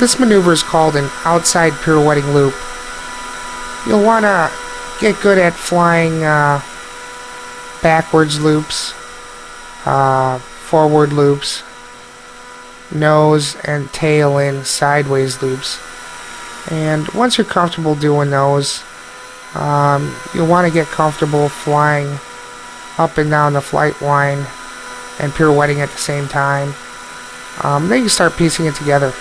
This maneuver is called an outside pirouetting loop. You'll want to get good at flying uh, backwards loops, uh, forward loops, nose and tail in sideways loops. And once you're comfortable doing those, um, you'll want to get comfortable flying up and down the flight line and pirouetting at the same time. Um, then you start piecing it together.